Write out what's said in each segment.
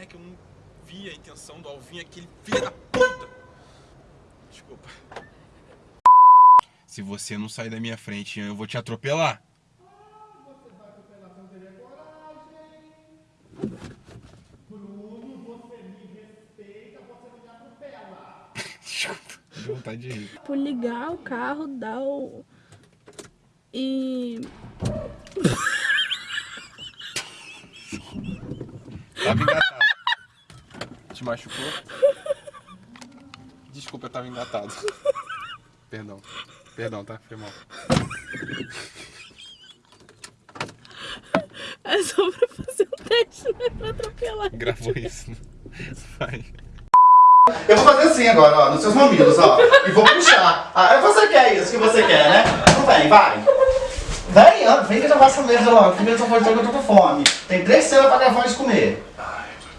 pé que eu não vi a intenção do Alvin, aquele filho da puta. Desculpa. Se você não sair da minha frente, eu vou te atropelar. Você vai atropelar sem ter coragem. Bruno, você me respeita, você não me atropela. Deu vontade de rir. Tipo, ligar o carro, dar o. E. Tava engatado. Te machucou? Desculpa, eu tava engatado. Perdão. Perdão, tá? Foi mal. É só pra fazer um teste, não é pra atropelar. Gravou isso. Vai. Eu vou fazer assim agora, ó, nos seus mamilos, ó. E vou puxar. Ah, você quer isso que você quer, né? Então vem, vai. Vem, vem que eu já faço a mesa logo. Primeiro eu tô que eu tô com fome. Tem três cenas pra gravar de comer. Ai, meu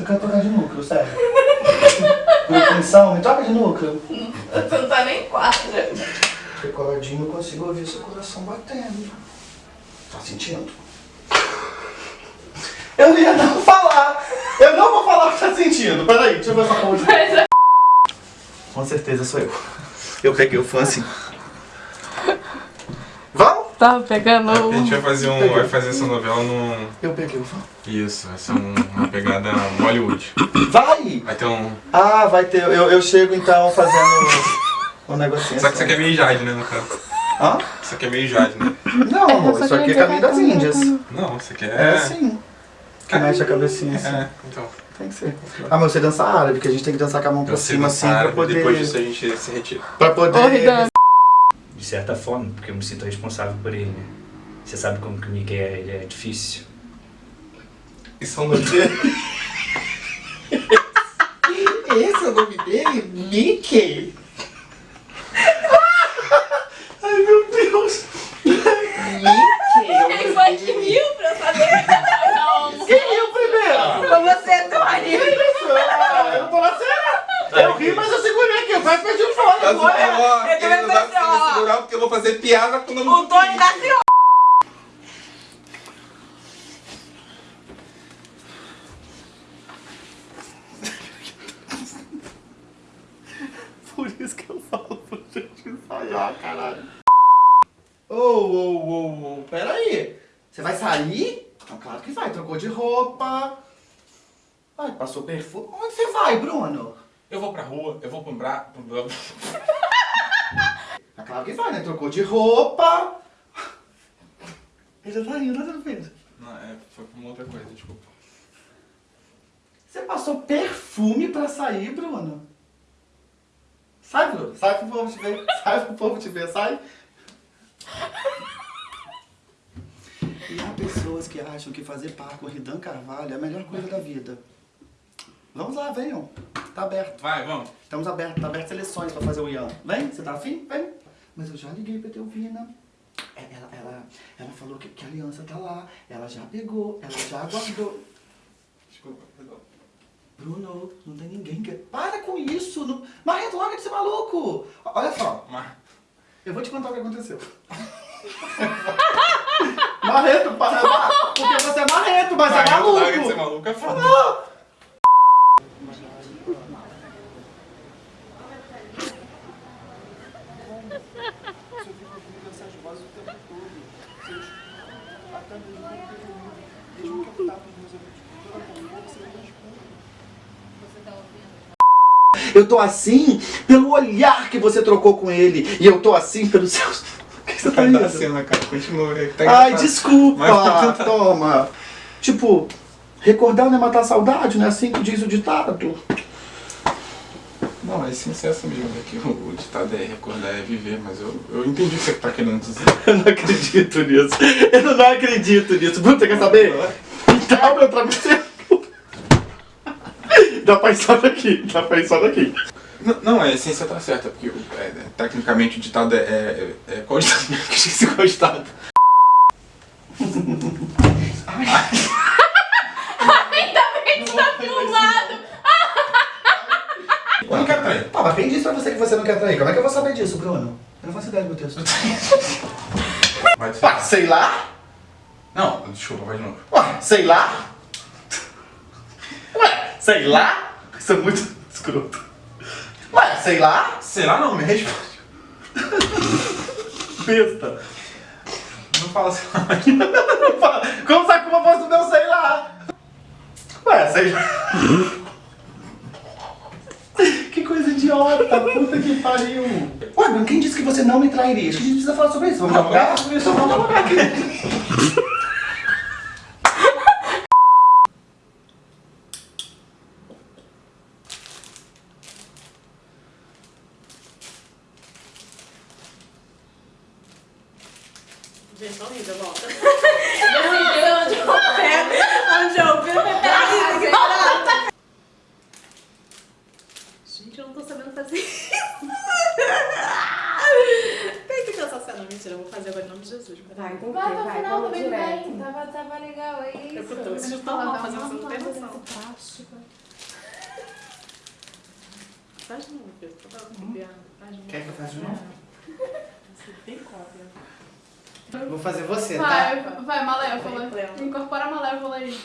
Eu quero trocar de núcleo, sério. Por me troca de núcleo. Você não tá nem quatro. Recordinho, eu consigo ouvir seu coração batendo. Tá sentindo? Eu ia não falar. Eu não vou falar o que tá sentindo. Peraí, deixa eu ver essa porra de... Com certeza sou eu. Eu peguei o fã assim. Tava pegando. A gente vai fazer, um, vai fazer essa novela num. Eu peguei o fã. Isso, vai ser um- uma pegada Bollywood. Vai! Vai ter um. Ah, vai ter. Eu, eu chego então fazendo um negocinho. Só que isso assim. aqui é meio Jade, né, no caso? Hã? Isso aqui é meio Jade, né? Não, amor, isso aqui é caminho das Índias. Não, isso aqui é. É assim. Que mexe a cabecinha assim. É, então. Tem que ser. Ah, mas você dança árabe, que a gente tem que dançar com a mão pra cima assim dançar pra árabe, poder. Depois disso a gente se retira. Pra poder. De certa forma, porque eu me sinto responsável por ele, né? Você sabe como que o Miguel é, ele é difícil. Isso é o nome dele? Esse é o nome dele? Mickey? Ai meu Deus! Mickey! Quem foi que riu pra saber? Não. Quem riu primeiro? Foi você, Tony. Ah, eu não tô na cena! Eu ri, mas eu segurei aqui, eu quase perdi o fone. agora. eu também pensei, ó. segurar porque eu vou fazer piada quando eu não O Tony tá assim, ó. Por isso que eu falo pra gente ensaiar, caralho. Ô, ô, ô, ô, pera aí. Você vai sair? Não, claro que vai, trocou de roupa. Ai, passou perfume. Onde você vai, Bruno? Eu vou pra rua, eu vou bra... pro- Ah, claro que vai, né? Trocou de roupa. Ele já tá indo, tá vendo? Não, é, foi pra uma outra coisa, desculpa. Você passou perfume pra sair, Bruno? Sai, Bruno. Sai pro povo te ver. Sai pro povo te ver, sai. E há pessoas que acham que fazer par com o Ridan Carvalho é a melhor coisa da vida. Vamos lá, venham. Tá aberto. Vai, vamos. Estamos abertos, tá aberto seleções pra fazer o Ian. Vem, você tá afim? Vem. Mas eu já liguei pra Teovina. É, Ela, ela, ela falou que, que a aliança tá lá. Ela já pegou, ela já guardou. Desculpa, perdão. Bruno, não tem ninguém que... Para com isso! Não... Marreto, larga de ser maluco! Olha só, Mas... eu vou te contar o que aconteceu. Marreto, para, porque você é marreto, mas é Vai, larga de ser maluco! maluco, é foda. Eu tô assim pelo olhar que você trocou com ele. E eu tô assim pelos seus... O que você tá rindo? cena, cara. Continua. tá Ai, desculpa! Mas- Toma! Tipo, recordar não é matar a saudade, não é assim que diz o ditado? Não, é sincero mesmo, é que o, ditado é recordar é viver, mas eu, eu entendi o que você tá querendo dizer. Eu não acredito nisso. Eu não acredito nisso. Bruno, você quer saber? Dá meu travesseiro. Dá pra ir só daqui. Dá pra ir só daqui. Não, não, a essência tá certa, porque o- é, tecnicamente o ditado é, é, é, é qual ditado? Que eu esqueci qual ditado. Tá filmado. Eu não quero trair. Ah, mas quem disse pra você que você não quer trair? Como é que eu vou saber disso, Bruno? Eu não faço ideia do meu texto. Vai Ah, sei lá. Não, desculpa, vai de novo. Ué, sei lá. Sei lá? Isso é muito escroto. Ué, sei lá? Sei lá não, me responde. Besta. Não fala assim. Como sabe como eu posso meu sei lá? Ué, sei lá. Que coisa idiota, puta que pariu. Ué, mas quem disse que você não me trairia? Acho que a gente precisa falar sobre isso. Vamos jogar? vamos jogar. Gente, horrível, volta. Horrível, onde eu pego, onde eu pego, peraí, volta. Gente, eu não tô sabendo fazer isso. Tem que pensar assim, não, mentira, eu vou fazer agora em nome de Jesus. Vai, tem que Vai ter, pra vai, final, vamos tá bem direto. bem. Tava, tava legal, é isso. Eu tô tão- isso tá mal fazendo, você não tem noção. Faz de novo, Pedro. Eu tava copiando. Faz de novo. Novo? Você tem cópia. Vou fazer você, tá? Vai, vai, Malévola. Vai. Incorpora a Malévola aí.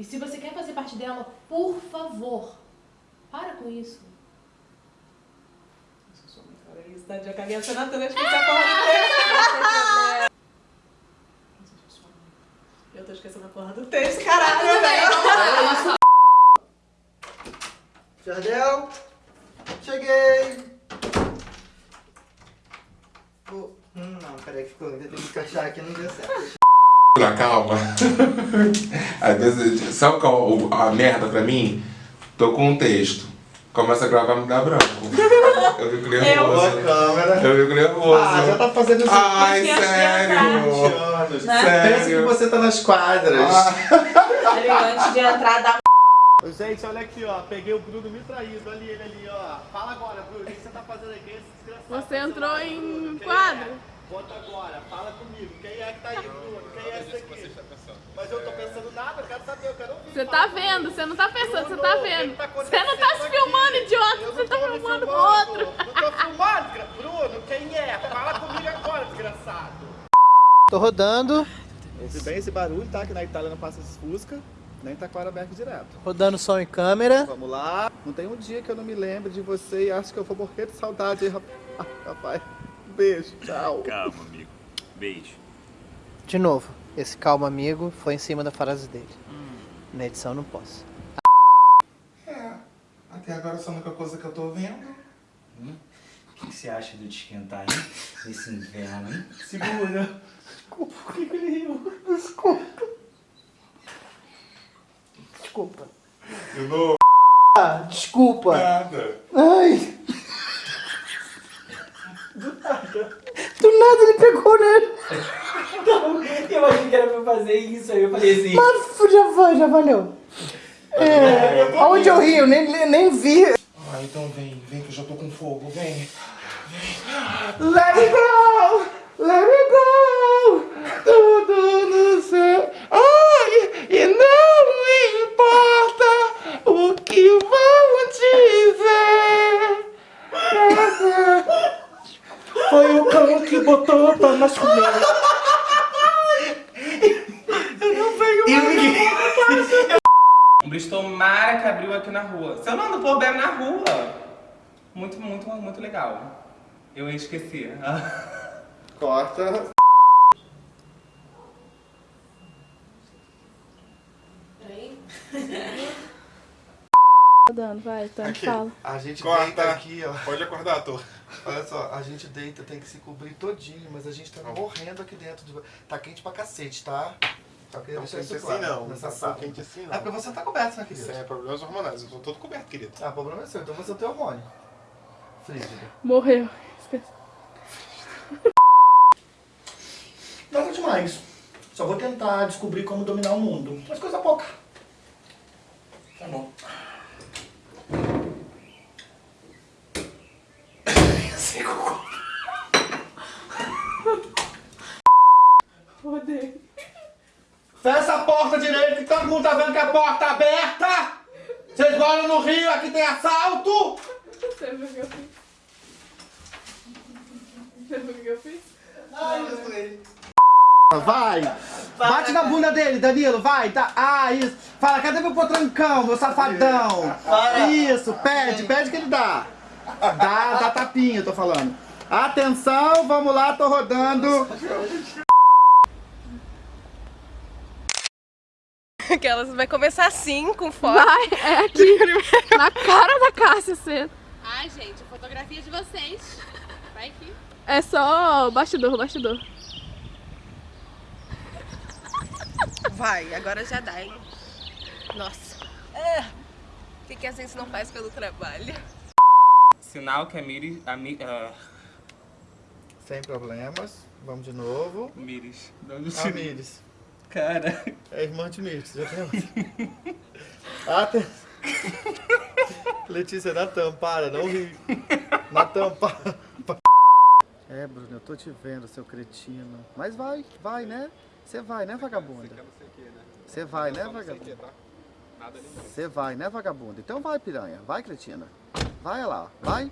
E se você quer fazer parte dela, por favor, para com isso. Eu sou muito cara isso, tá? Eu caguei a cena toda, esqueci a porra do texto. Eu tô esquecendo a porra do texto, caralho, velho. Jardel, cheguei. Oh, hum, não, peraí que ficou. Eu tenho que encaixar aqui, não deu certo. Calma. Às vezes, sabe qual a merda pra mim? Tô com um texto. Começa a gravar me dá branco. Eu fico Boa nervoso. câmera. Eu fico nervoso. Ah, já tá fazendo isso Ai, é sério. Há 20 anos. Sério. Pensa que você tá nas quadras. Antes de entrar, dá Gente, olha aqui, ó. Peguei o Bruno me traído. Olha ele ali, ó. Fala agora, Bruno. O que você tá fazendo aqui? Você entrou em quadro? é? Bota agora. Fala comigo. Quem é que tá aí, Bruno? Quem é esse aqui? Mas eu tô pensando nada. Eu quero saber. Eu quero ouvir. Você tá vendo, você não tá pensando, você tá vendo. tá Você não tá se filmando, aqui? idiota, você tá filmando pro outro. Não tô filmando, Bruno, quem é? Fala comigo agora, desgraçado. Tô rodando. Ouve bem esse barulho, tá? Que na Itália não passa esses Fusca, nem Taquaraberg direto. Rodando som em câmera. Vamos lá. Não tem um dia que eu não me lembre de você e acho que eu vou morrer de saudade, Ah, rapaz. Um beijo, tchau. Calma, amigo. Beijo. De novo, esse calma amigo foi em cima da frase dele. Na edição não posso. É, até agora essa é a única coisa que eu tô vendo. O que, que você acha de eu te esquentar, hein? Nesse inverno, hein? Segura. Desculpa. De novo. Ah, desculpa. Nada. Ai. Do nada ele pegou nele. Eu achei que era pra fazer isso, aí eu falei assim. Mas já foi, já valeu. É, aonde eu ri, eu nem, nem vi. Ah, então vem, vem que eu já tô com fogo, vem. Let it go! Let it go! Tudo no céu. Ai, e não me importa o que vão dizer. Foi o cão que botou pra nós comer. Um Bristol Mara que abriu aqui na rua. Se eu não ando por bem na rua. Muito, muito, muito legal. Eu esqueci. Corta. Tá dando, vai, Tony, Aqui, fala. a gente Corta. deita aqui, ó. Pode acordar, ator. Olha só, a gente deita, tem que se cobrir todinho, mas a gente tá morrendo aqui dentro. De... Tá quente pra cacete, tá? Só queria Não deixar quente isso assim claro não, nessa não tá sala. quente assim É não. porque você tá coberto, né, querido? Isso é problemas hormonais, eu tô todo coberto, querido. Ah, o problema é seu, então você tem hormônio. Frígido. Morreu. Nada demais. Só vou tentar descobrir como dominar o mundo. Mas coisa pouca. Tá bom. porta direito, que todo mundo tá vendo que a porta tá aberta! Vocês moram no Rio, aqui tem assalto! Você viu o que eu fiz? Você viu o que eu fiz? Vai! Bate na bunda dele, Danilo, vai! Tá. Ah, isso! Fala, cadê meu potrancão, meu safadão? Isso, pede, pede que ele dá. Dá, dá tapinha, eu tô falando. Atenção, vamos lá, tô rodando. Aquelas vai começar assim, com foto. Vai, é aqui. na cara da Cássia, você. Ai, gente, fotografia de vocês. Vai aqui. É só bastidor, bastidor. Vai, agora já dá, hein? Nossa. É. O que, que a gente não faz pelo trabalho? Sinal que a Miri... A Mi, ah, Sem problemas, vamos de novo. Miris. A Mires. Cara. É irmã de Mires, já tem outra. Aten... Letícia, Natan, para, não ri. Natan, para. É, Bruno, eu tô te vendo, seu cretino. Mas vai, vai, né? Você vai, né, vagabunda? Você vai, né, vagabunda? Você vai, né, vagabunda? Então vai, piranha. Vai, cretina. Vai lá, vai.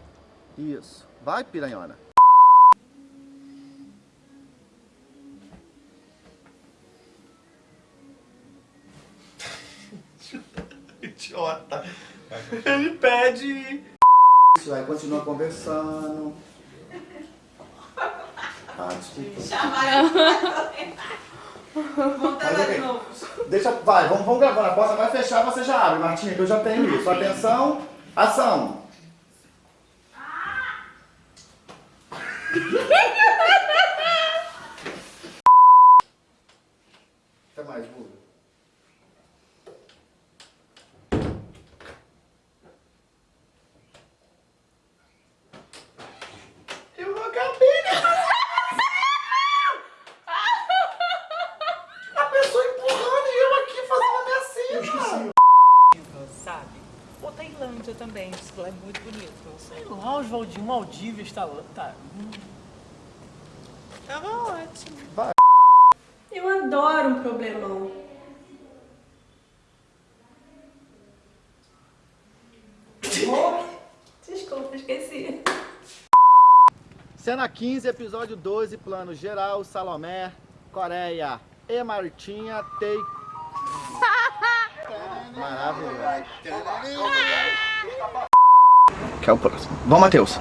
Isso. Vai, piranhona. Idiota. Ele pede. Isso, aí continua conversando. Ah, desculpa. Mas, ok. Deixa, vai, vamos, vamos gravando. A porta vai fechar, você já abre, Martinha, que eu já tenho isso. Atenção, ação. Até mais, Buga. Eu acabei de A pessoa empurrando e eu aqui fazendo a minha cena. sabe? Ou Também, lá é muito bonito. Sei lá, Oswaldinho Maldivas está lá. Tá. Tava ótimo. Vai. Eu adoro um problemão. Desculpa, esqueci. Cena 15, episódio 12, plano geral, Salomé, Coreia e Martinha, take... Maravilhoso. Que é o próximo. Vamos, Matheus.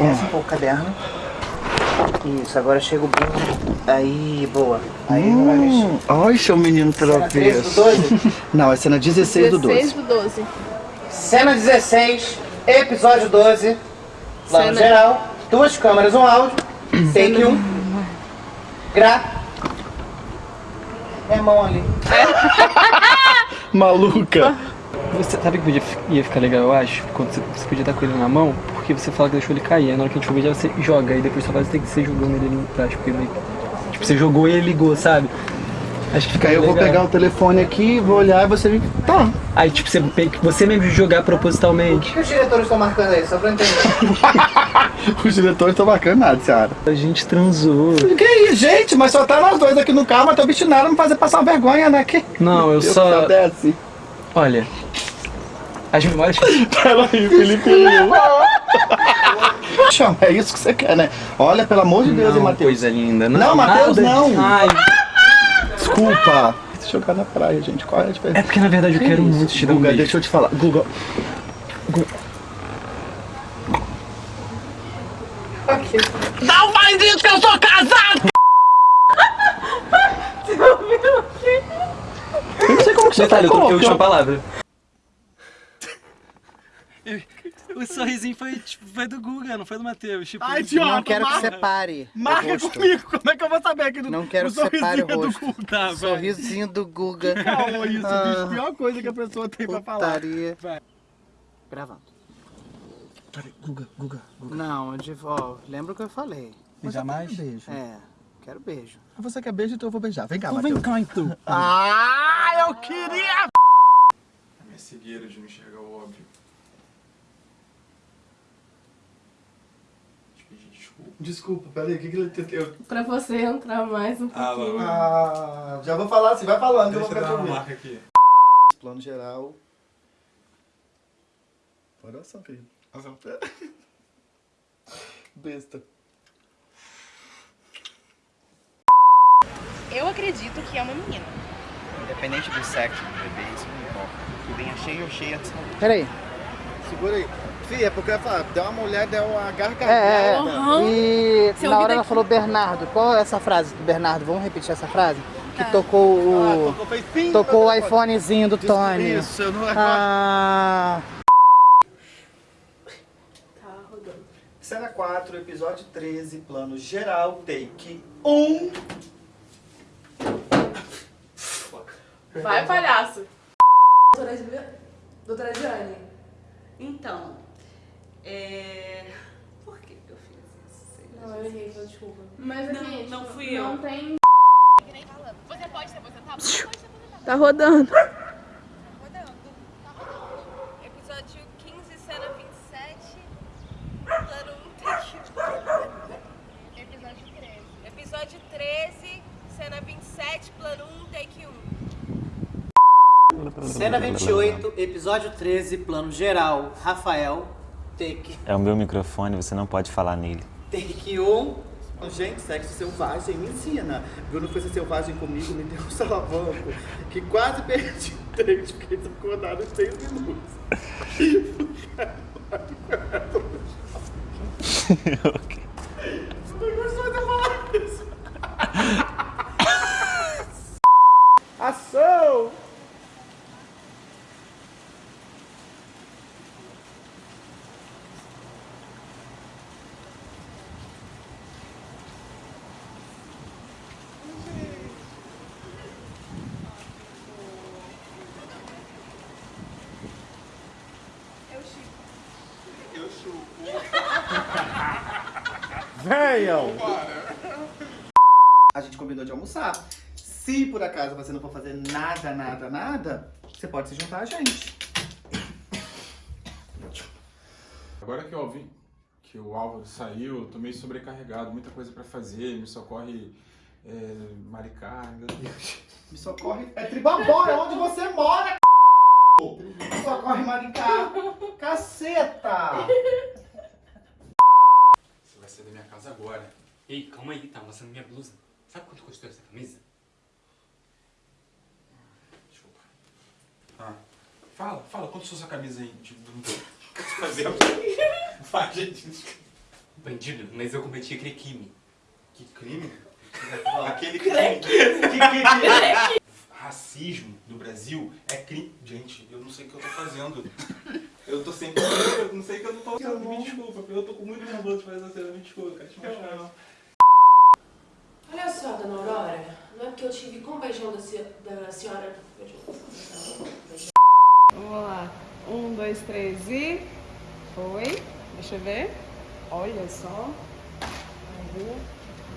Desce um pouco o caderno. Isso, agora chega o bingo. Aí, boa. Aí não vai mexer. Hum, Ai, seu menino Cena 13 do travesso. 12? Não, é cena 16 do 12. 16 do 12. Cena 16, episódio 12. Plano Cena- geral. Duas câmeras, um áudio. Take 1. Gra. É mão ali. Maluca. Você sabe que podia, ia ficar legal, eu acho? Quando você, você podia estar com ele na mão, porque você fala que deixou ele cair. Aí na hora que a gente for ver, já você joga. E depois só faz tem que ser jogando ele ali embaixo. Porque meio que- Tipo, você jogou e ele ligou, sabe? Acho que fica Aí eu vou legal. pegar o telefone aqui, vou olhar e você vem. Tá. Aí, tipo, você, você mesmo jogar O propositalmente. que os diretores estão marcando aí? Só pra entender. Os diretores estão bacana nada, Seara. A gente transou. Que isso, gente? Mas só tá nós dois aqui no carro, mas tô obstinado a me fazer passar vergonha, né? Que... Não, eu Deus só. desce. Olha. As memórias. Peraí, Felipe. Chama, é isso que você quer, né? Olha, pelo amor de Deus, hein, Não, Matheus. coisa linda. Não, Não, Matheus, não. Ai, Desculpa. Se jogar na praia, gente. Qual é a diferença? é porque na verdade eu Que quero isso? muito te dar um Guga, beijo. deixa eu te falar. Guga. Não faz isso que eu sou casado! Eu não sei como que você Detalhe, eu troquei a última palavra. O sorrisinho foi, tipo, foi do Guga, não foi do Matheus. Tipo, Ai, idiota, Não quero que marca. separe. o Marca rosto. comigo. Como é que eu vou saber aqui do Não quero o que separe o sorrisinho é do rosto. Guga? Tá. Sorrisinho do Guga. Calma isso, Ah. bicho. Pior coisa que a pessoa tem pra falar. Putaria. Vai. Gravando. Peraí, Guga, Guga, Guga. Não, de, ó, lembra o que eu falei. Mas Jamais? eu quero beijo. É, quero beijo. Você quer beijo, então eu vou beijar. Vem cá, Então vem Matheus. cá então. Ah, eu queria! Minha cegueira de não enxergar o óbvio. Te pedir desculpa. Peraí, o que que ele entendeu? Pra você entrar mais um Ah, pouquinho. Ah, já vou falar assim, vai falando que eu vou Deixa eu ficar dar uma marca aqui. Plano geral. Oração, querido. Oração. Besta. Eu acredito que é uma menina. Independente do sexo do bebê, isso não importa. Que venha cheio ou cheia de saúde. Peraí. Segura aí. Fih, é porque eu ia falar, deu uma mulher, deu uma gargalhada. É, é. E Seu na hora ela aqui. falou Bernardo. Qual é essa frase do Bernardo? Vamos repetir essa frase? Que Ah. tocou o. Ah, tocou, fez pim, tocou o iPhonezinho do Tony. isso, eu não- Ah. Tá rodando. Cena 4, episódio 13, plano geral, take 1. Vai, palhaço. Doutora, Doutora Jane, então, é... Por que que eu fiz isso? Sei. Não, eu errei, desculpa. Mas Não, aqui, não tipo, fui não eu. tem... Você pode se aposentar? Você pode se aposentar. Tá rodando. Episódio 15, cena 27. Plano 1, take Episódio 13. Episódio 13, cena 27, plano 1, take 1. Cena 28, episódio 13, plano geral. Rafael, take, É o meu microfone, você não pode falar nele. take 1. Gente, sexo selvagem me ensina. Bruno foi ser selvagem comigo, me deu um salavanco que quase perdi o dente, fiquei desacordado em 6 minutos. Não gostou de eu falar isso. Ação! Eu chico. Eu chupo. Venham! A gente combinou de almoçar. Se por acaso você não for fazer nada, nada, nada, você pode se juntar a gente. Agora que eu ouvi que o Álvaro saiu, eu tô meio sobrecarregado, muita coisa pra fazer, me socorre é, Maricá, meu Deus. Me socorre. É Tribabó, é onde você mora, c... Me socorre, Maricá. Caceta! Casa agora. Ei, calma aí, tá amassando minha blusa. Sabe quanto custou essa camisa? Desculpa. Ah, fala, fala, quanto sua camisa aí? Tipo, não tô fazendo. Vai, gente. Bandido, mas eu cometi aquele crime. Que crime? Aquele crime. Que crime? Racismo no Brasil é crime. Gente, eu não sei o que eu tô fazendo. Eu tô sempre. Eu não sei o que eu não tô fazendo. Me desculpa, eu tô com muito nervoso de fazer essa cena. Me desculpa, eu quero te machucar, não. Olha só, dona Aurora, não é porque eu tive com o beijão da, se- da senhora... Beijão. Vamos lá. Um, dois, três e. Foi. Deixa eu ver. Olha só. Aí.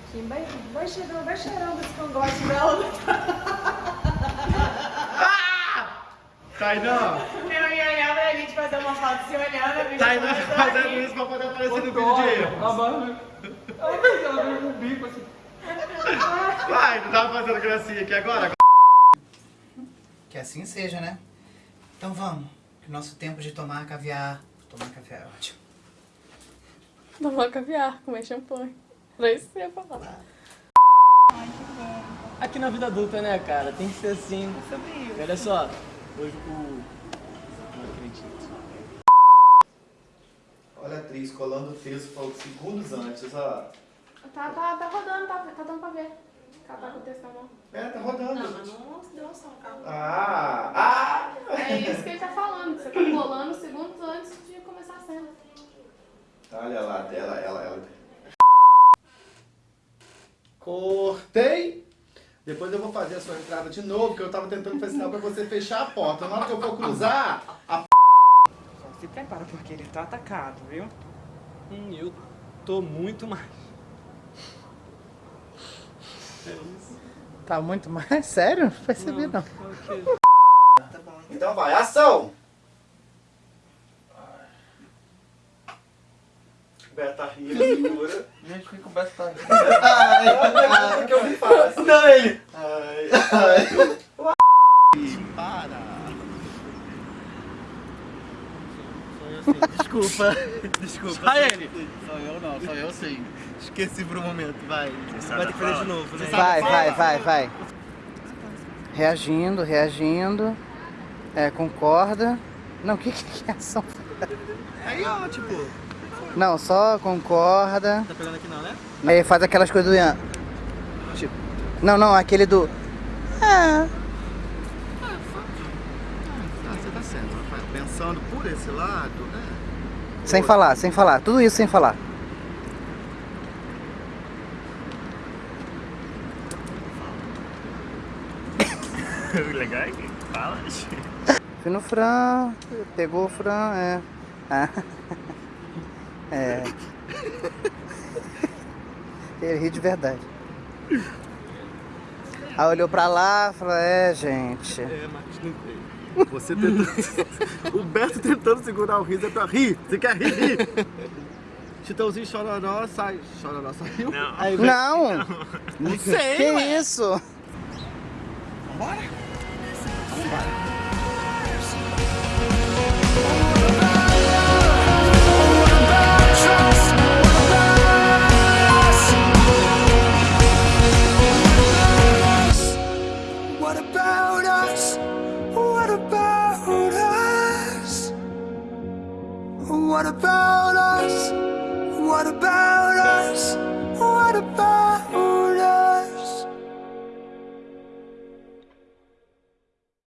Aqui, vai, vai cheirando, vai cheirando esse cangote dela. Tainan! Eu ia olhar pra gente fazer uma foto se olhando. Tainan começou a fazendo isso pra poder aparecer no vídeo de erro. Ela veio com o bico assim. Vai, não tava fazendo gracinha aqui agora? Que assim seja, né? Então vamos. Que o nosso tempo de tomar caviar. Tomar caviar é ótimo. Tomar caviar, comer champanhe. Era isso que você ia falar. Aqui na vida adulta, né, cara? Tem que ser assim. E olha só, hoje o. Não acredito. Olha a atriz colando o texto falou segundos antes, ó. Tá, tá, tá rodando, tá, tá dando pra ver. Ela tá com o texto na mão. É, tá rodando. Não, mas não deu noção, calma. Ah! Ah! É isso que ele tá falando, que você tá colando segundos antes de começar a cena. Olha lá, dela, ela, ela. Cortei. Depois eu vou fazer a sua entrada de novo, porque eu tava tentando fazer sinal pra você fechar a porta. Na hora que eu for cruzar, a Só se prepara porque ele tá atacado, viu? Hum, eu tô muito mais. É isso. Tá muito mais? Sério? Não percebi não. Então vai, ação! Beta ri, segura. Gente, por que o Beto tá aqui? Ai, ai, o que eu me faço? Não, ele. Ai, ai. Para. Desculpa. Desculpa. Só ele. Sou eu não, sou eu sim. Esqueci por um momento, vai. Vai ter que fazer de novo. né? Vai, vai, vai, vai. Reagindo, reagindo. É, concorda. Não, o que que é ação? Aí, ó, tipo... Não, só concorda. Tá pegando aqui não, né? Aí faz aquelas coisas do Ian. Tipo, não, não, aquele do. Ah, você tá certo, Rafael. Pensando por esse lado, né? Sem falar, sem falar. Tudo isso sem falar. O legal é que fala. Fui no Fran, pegou o Fran, é. Ah. É. Ele ri de verdade. Aí olhou pra lá e falou, é gente. É, mas não tem. Você tentando... o Beto tentando segurar o riso é pra rir. Você quer rir, rir. Chitãozinho chororó, sai. Chororó saiu? Não. Aí, vem- Não! Não sei, Que ué. isso? Vambora? Vambora.